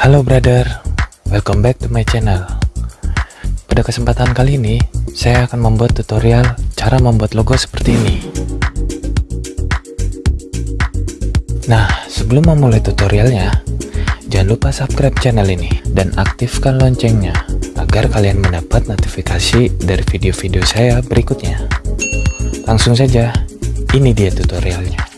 Halo brother, welcome back to my channel. Pada kesempatan kali ini, saya akan membuat tutorial cara membuat logo seperti ini. Nah, sebelum memulai tutorialnya, jangan lupa subscribe channel ini dan aktifkan loncengnya agar kalian mendapat notifikasi dari video-video saya berikutnya. Langsung saja, ini dia tutorialnya.